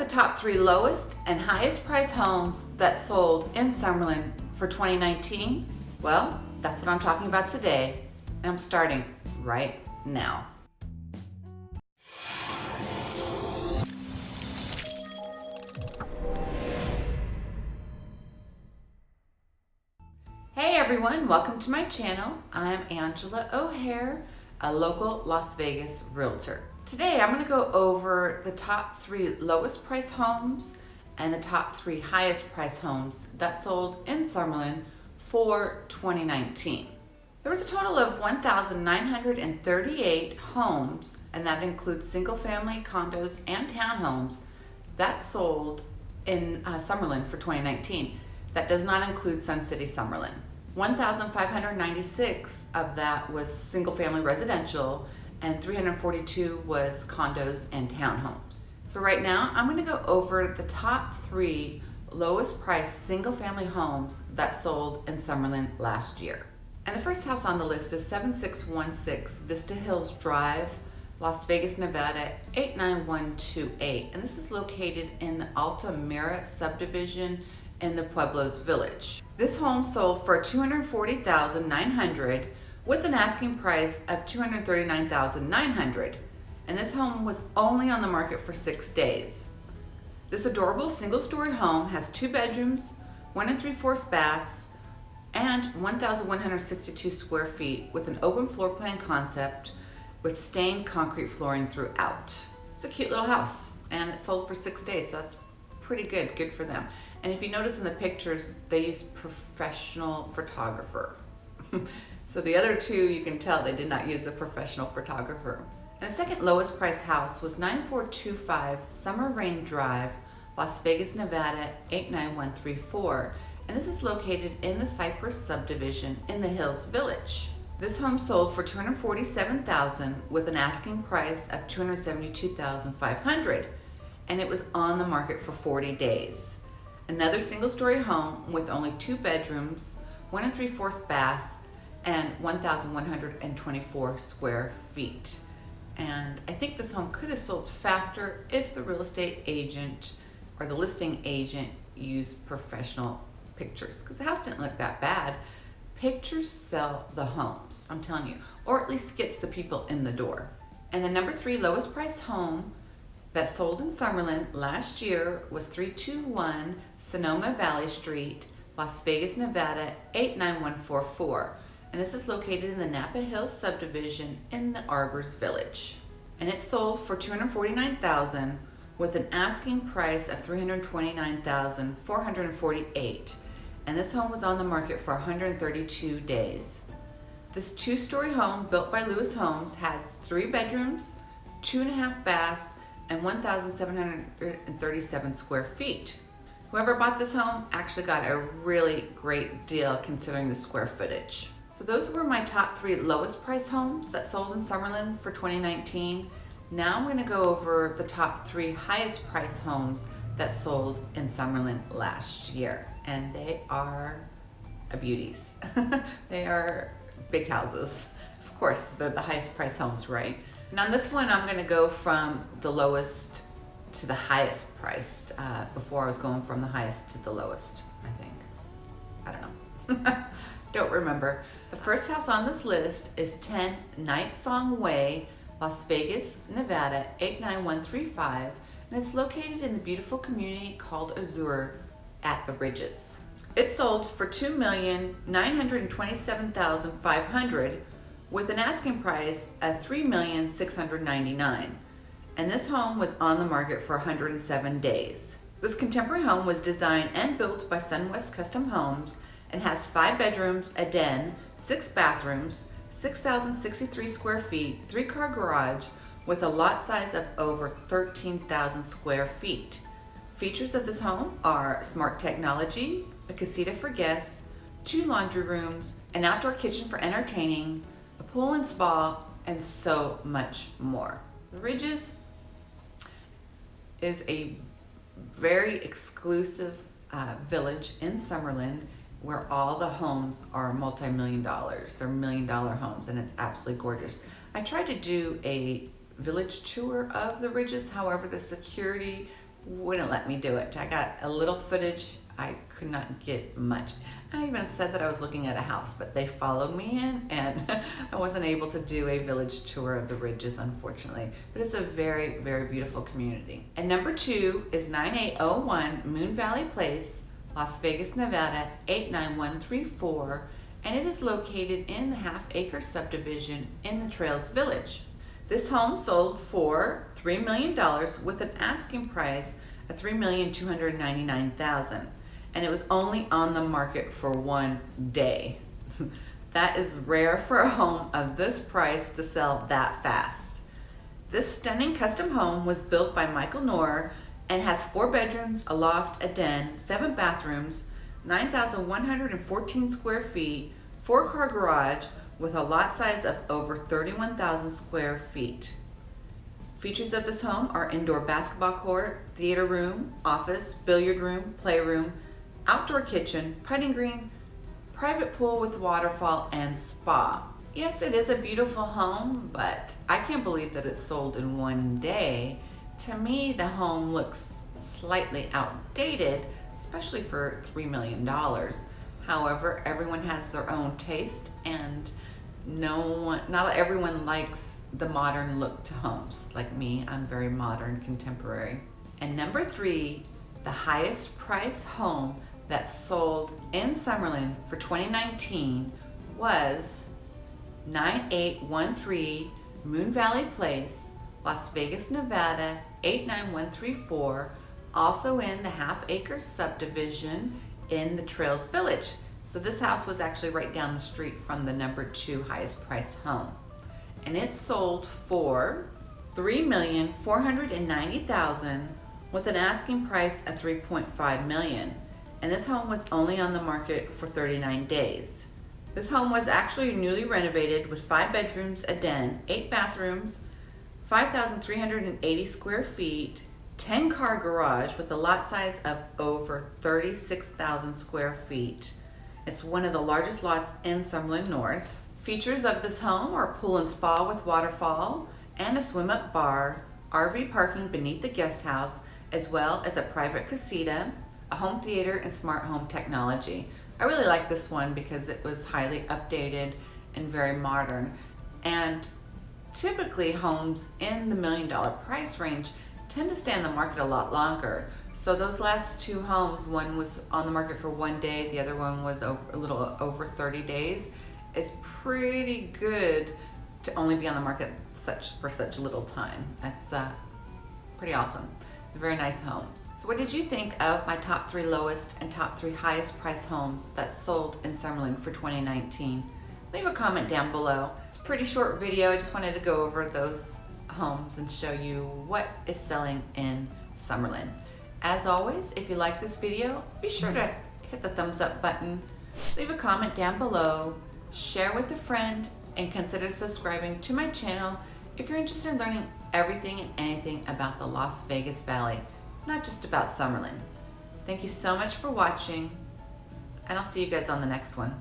the top three lowest and highest price homes that sold in Summerlin for 2019? Well, that's what I'm talking about today, and I'm starting right now. Hey everyone, welcome to my channel. I'm Angela O'Hare, a local Las Vegas realtor. Today I'm going to go over the top three lowest price homes and the top three highest price homes that sold in Summerlin for 2019. There was a total of 1,938 homes, and that includes single family condos and townhomes that sold in uh, Summerlin for 2019. That does not include Sun City Summerlin. 1,596 of that was single family residential and 342 was condos and townhomes. So right now I'm gonna go over the top three lowest priced single family homes that sold in Summerlin last year. And the first house on the list is 7616 Vista Hills Drive, Las Vegas, Nevada 89128. And this is located in the Altamira subdivision in the Pueblos Village. This home sold for 240,900 with an asking price of 239,900 and this home was only on the market for six days. This adorable single-story home has two bedrooms, one and three-fourths baths, and 1,162 square feet with an open floor plan concept with stained concrete flooring throughout. It's a cute little house and it sold for six days, so that's pretty good, good for them. And if you notice in the pictures, they use professional photographer. So the other two, you can tell they did not use a professional photographer. And the second lowest price house was 9425 Summer Rain Drive, Las Vegas, Nevada 89134. And this is located in the Cypress subdivision in the Hills Village. This home sold for 247000 with an asking price of 272500 and it was on the market for 40 days. Another single story home with only two bedrooms, one and three-fourths baths, and 1,124 square feet. And I think this home could have sold faster if the real estate agent or the listing agent used professional pictures because the house didn't look that bad. Pictures sell the homes, I'm telling you, or at least gets the people in the door. And the number three lowest price home that sold in Summerlin last year was 321 Sonoma Valley Street, Las Vegas, Nevada 89144 and this is located in the Napa Hills subdivision in the Arbors Village. And it sold for 249000 with an asking price of 329448 and this home was on the market for 132 days. This two-story home built by Lewis Homes has three bedrooms, two and a half baths, and 1,737 square feet. Whoever bought this home actually got a really great deal considering the square footage. So those were my top three lowest price homes that sold in Summerlin for 2019. Now I'm gonna go over the top three highest price homes that sold in Summerlin last year. And they are a beauties. they are big houses. Of course, the, the highest price homes, right? And on this one, I'm gonna go from the lowest to the highest priced. Uh, before I was going from the highest to the lowest, I think. I don't know. Don't remember. The first house on this list is 10 Night Song Way, Las Vegas, Nevada 89135, and it's located in the beautiful community called Azure at the Ridges. It sold for 2,927,500 with an asking price of $3,699, and this home was on the market for 107 days. This contemporary home was designed and built by SunWest Custom Homes and has five bedrooms, a den, six bathrooms, 6,063 square feet, three car garage with a lot size of over 13,000 square feet. Features of this home are smart technology, a casita for guests, two laundry rooms, an outdoor kitchen for entertaining, a pool and spa, and so much more. The Ridges is a very exclusive uh, village in Summerlin where all the homes are multi-million dollars. They're million dollar homes and it's absolutely gorgeous. I tried to do a village tour of the Ridges, however the security wouldn't let me do it. I got a little footage. I could not get much. I even said that I was looking at a house, but they followed me in and I wasn't able to do a village tour of the ridges, unfortunately. But it's a very, very beautiful community. And number two is 9801 Moon Valley Place, Las Vegas, Nevada, 89134. And it is located in the half acre subdivision in the Trails Village. This home sold for $3 million with an asking price of 3,299,000 and it was only on the market for one day. that is rare for a home of this price to sell that fast. This stunning custom home was built by Michael Knorr and has four bedrooms, a loft, a den, seven bathrooms, 9,114 square feet, four car garage with a lot size of over 31,000 square feet. Features of this home are indoor basketball court, theater room, office, billiard room, playroom, outdoor kitchen, putting green, private pool with waterfall, and spa. Yes, it is a beautiful home, but I can't believe that it sold in one day. To me, the home looks slightly outdated, especially for $3 million. However, everyone has their own taste and no one, not everyone likes the modern look to homes. Like me, I'm very modern, contemporary. And number three, the highest price home that sold in Summerlin for 2019 was 9813 Moon Valley Place, Las Vegas, Nevada 89134, also in the half acre subdivision in the Trails Village. So this house was actually right down the street from the number two highest priced home. And it sold for 3,490,000 with an asking price of 3.5 million and this home was only on the market for 39 days. This home was actually newly renovated with five bedrooms, a den, eight bathrooms, 5,380 square feet, 10 car garage with a lot size of over 36,000 square feet. It's one of the largest lots in Summerlin North. Features of this home are pool and spa with waterfall and a swim up bar, RV parking beneath the guest house, as well as a private casita, a home theater and smart home technology. I really like this one because it was highly updated and very modern. And typically homes in the million dollar price range tend to stay on the market a lot longer. So those last two homes, one was on the market for one day, the other one was a little over 30 days. It's pretty good to only be on the market such for such a little time. That's uh, pretty awesome very nice homes. So what did you think of my top three lowest and top three highest price homes that sold in Summerlin for 2019? Leave a comment down below. It's a pretty short video. I just wanted to go over those homes and show you what is selling in Summerlin. As always, if you like this video, be sure to hit the thumbs up button, leave a comment down below, share with a friend, and consider subscribing to my channel if you're interested in learning everything and anything about the Las Vegas Valley, not just about Summerlin. Thank you so much for watching, and I'll see you guys on the next one.